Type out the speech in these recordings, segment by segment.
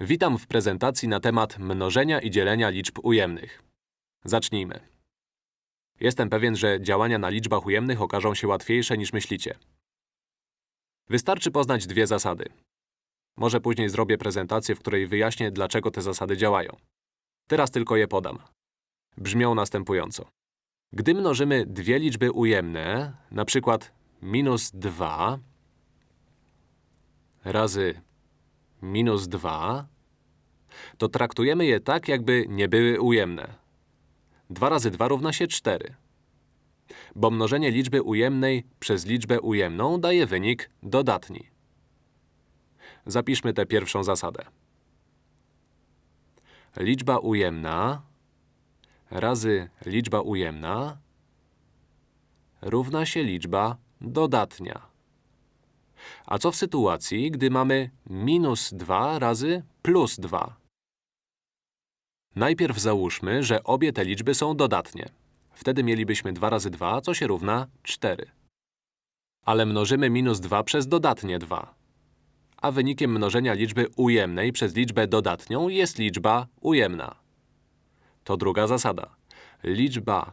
Witam w prezentacji na temat mnożenia i dzielenia liczb ujemnych. Zacznijmy. Jestem pewien, że działania na liczbach ujemnych okażą się łatwiejsze niż myślicie. Wystarczy poznać dwie zasady. Może później zrobię prezentację, w której wyjaśnię, dlaczego te zasady działają. Teraz tylko je podam. Brzmią następująco. Gdy mnożymy dwie liczby ujemne, na przykład minus 2 razy minus 2, to traktujemy je tak, jakby nie były ujemne. 2 razy 2 równa się 4. Bo mnożenie liczby ujemnej przez liczbę ujemną daje wynik dodatni. Zapiszmy tę pierwszą zasadę. Liczba ujemna razy liczba ujemna równa się liczba dodatnia. A co w sytuacji, gdy mamy minus 2 razy plus 2? Najpierw załóżmy, że obie te liczby są dodatnie. Wtedy mielibyśmy 2 razy 2, co się równa 4. Ale mnożymy minus 2 przez dodatnie 2. A wynikiem mnożenia liczby ujemnej przez liczbę dodatnią jest liczba ujemna. To druga zasada. Liczba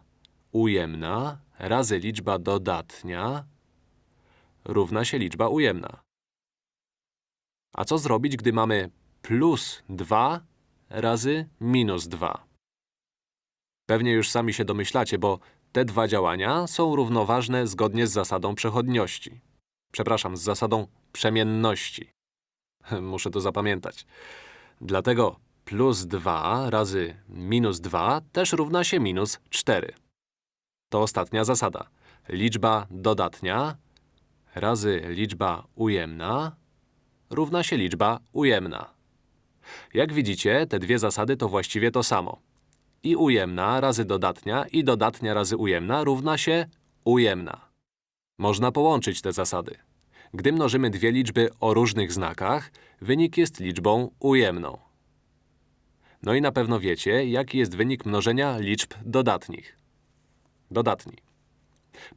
ujemna razy liczba dodatnia równa się liczba ujemna. A co zrobić, gdy mamy plus 2 razy minus 2? Pewnie już sami się domyślacie, bo te dwa działania są równoważne zgodnie z zasadą przechodniości. Przepraszam, z zasadą przemienności. Muszę to zapamiętać. Dlatego plus 2 razy minus 2 też równa się minus 4. To ostatnia zasada. Liczba dodatnia razy liczba ujemna równa się liczba ujemna. Jak widzicie, te dwie zasady to właściwie to samo. I ujemna razy dodatnia i dodatnia razy ujemna równa się ujemna. Można połączyć te zasady. Gdy mnożymy dwie liczby o różnych znakach, wynik jest liczbą ujemną. No i na pewno wiecie, jaki jest wynik mnożenia liczb dodatnich. Dodatni.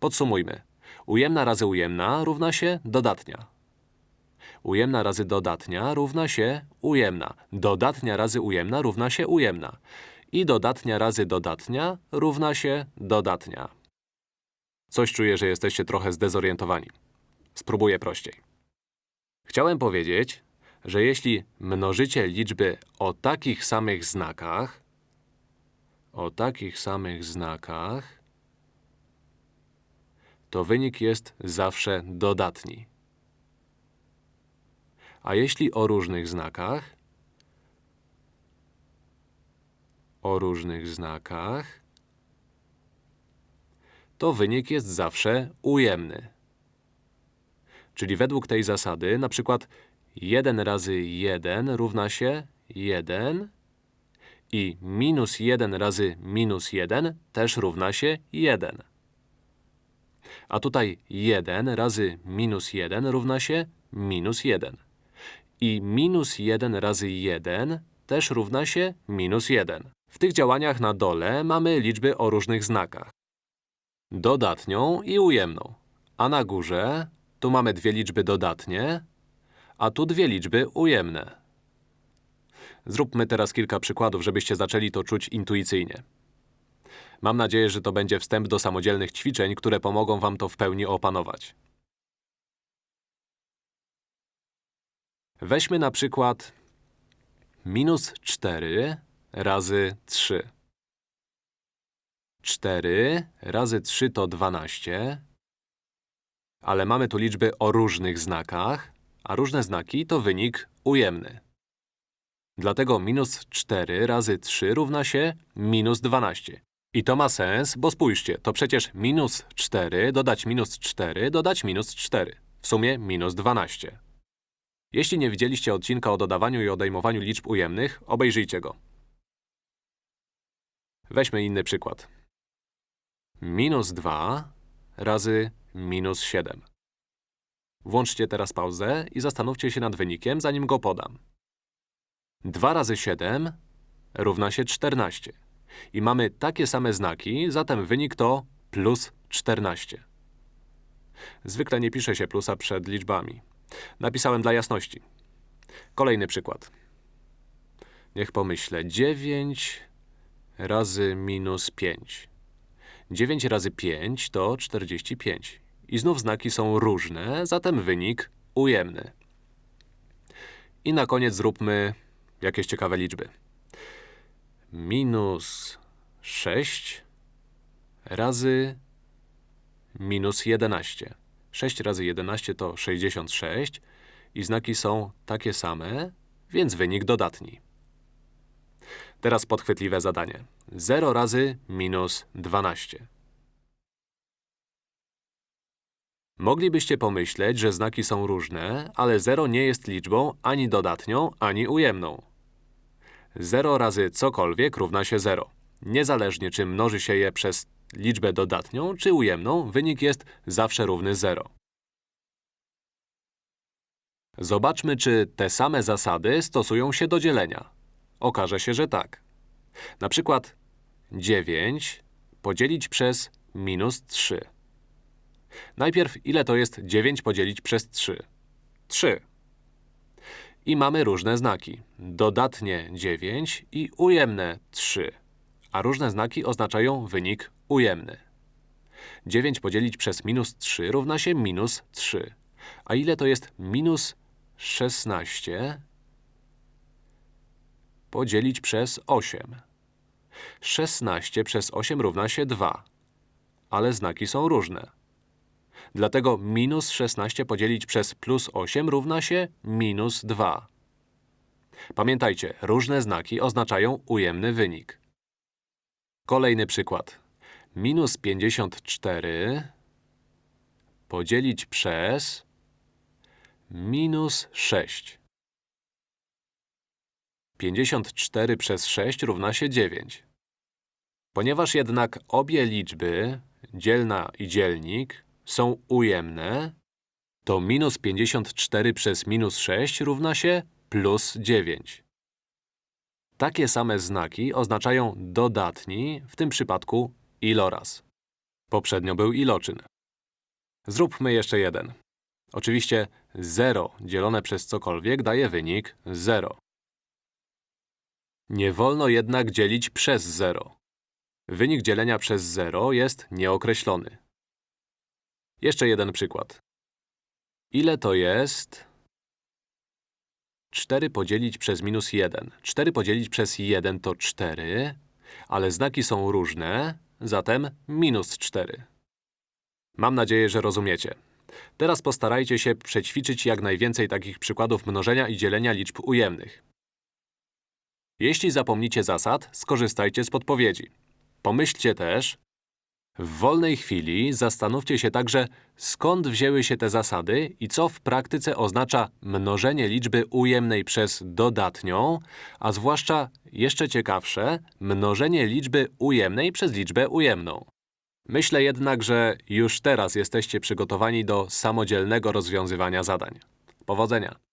Podsumujmy. Ujemna razy ujemna równa się dodatnia. Ujemna razy dodatnia równa się ujemna. Dodatnia razy ujemna równa się ujemna. I dodatnia razy dodatnia równa się dodatnia. Coś czuję, że jesteście trochę zdezorientowani. Spróbuję prościej. Chciałem powiedzieć, że jeśli mnożycie liczby o takich samych znakach, o takich samych znakach, to wynik jest zawsze dodatni. A jeśli o różnych znakach, o różnych znakach, to wynik jest zawsze ujemny. Czyli według tej zasady, na przykład 1 razy 1 równa się 1 i minus 1 razy minus 1 też równa się 1. A tutaj 1 razy minus 1 równa się minus 1. I minus 1 razy 1 też równa się minus 1. W tych działaniach na dole mamy liczby o różnych znakach. Dodatnią i ujemną. A na górze tu mamy dwie liczby dodatnie, a tu dwie liczby ujemne. Zróbmy teraz kilka przykładów, żebyście zaczęli to czuć intuicyjnie. Mam nadzieję, że to będzie wstęp do samodzielnych ćwiczeń, które pomogą wam to w pełni opanować. Weźmy na przykład minus 4 razy 3. 4 razy 3 to 12, ale mamy tu liczby o różnych znakach, a różne znaki to wynik ujemny. Dlatego minus 4 razy 3 równa się minus 12. I to ma sens, bo spójrzcie, to przecież minus 4 dodać minus 4 dodać minus 4. W sumie minus 12. Jeśli nie widzieliście odcinka o dodawaniu i odejmowaniu liczb ujemnych, obejrzyjcie go. Weźmy inny przykład. Minus 2 razy minus 7. Włączcie teraz pauzę i zastanówcie się nad wynikiem, zanim go podam. 2 razy 7 równa się 14. I mamy takie same znaki, zatem wynik to plus 14. Zwykle nie pisze się plusa przed liczbami. Napisałem dla jasności. Kolejny przykład. Niech pomyślę. 9 razy minus 5. 9 razy 5 to 45. I znów znaki są różne, zatem wynik ujemny. I na koniec zróbmy jakieś ciekawe liczby. Minus 6 razy minus 11. 6 razy 11 to 66 i znaki są takie same, więc wynik dodatni. Teraz podchwytliwe zadanie. 0 razy minus 12. Moglibyście pomyśleć, że znaki są różne, ale 0 nie jest liczbą ani dodatnią, ani ujemną. 0 razy cokolwiek równa się 0. Niezależnie, czy mnoży się je przez liczbę dodatnią, czy ujemną, wynik jest zawsze równy 0. Zobaczmy, czy te same zasady stosują się do dzielenia. Okaże się, że tak. Na przykład 9 podzielić przez minus 3. Najpierw, ile to jest 9 podzielić przez 3? 3. I mamy różne znaki. Dodatnie 9 i ujemne 3. A różne znaki oznaczają wynik ujemny. 9 podzielić przez minus 3 równa się minus 3. A ile to jest minus 16 podzielić przez 8? 16 przez 8 równa się 2. Ale znaki są różne. Dlatego minus 16 podzielić przez plus 8 równa się minus 2. Pamiętajcie, różne znaki oznaczają ujemny wynik. Kolejny przykład. Minus 54 podzielić przez minus 6. 54 przez 6 równa się 9. Ponieważ jednak obie liczby, dzielna i dzielnik, są ujemne, to minus 54 przez minus 6 równa się plus 9. Takie same znaki oznaczają dodatni, w tym przypadku iloraz. Poprzednio był iloczyn. Zróbmy jeszcze jeden. Oczywiście 0 dzielone przez cokolwiek daje wynik 0. Nie wolno jednak dzielić przez 0. Wynik dzielenia przez 0 jest nieokreślony. Jeszcze jeden przykład. Ile to jest 4 podzielić przez minus 1? 4 podzielić przez 1 to 4, ale znaki są różne, zatem minus 4. Mam nadzieję, że rozumiecie. Teraz postarajcie się przećwiczyć jak najwięcej takich przykładów mnożenia i dzielenia liczb ujemnych. Jeśli zapomnicie zasad, skorzystajcie z podpowiedzi. Pomyślcie też, w wolnej chwili zastanówcie się także, skąd wzięły się te zasady i co w praktyce oznacza mnożenie liczby ujemnej przez dodatnią, a zwłaszcza, jeszcze ciekawsze, mnożenie liczby ujemnej przez liczbę ujemną. Myślę jednak, że już teraz jesteście przygotowani do samodzielnego rozwiązywania zadań. Powodzenia!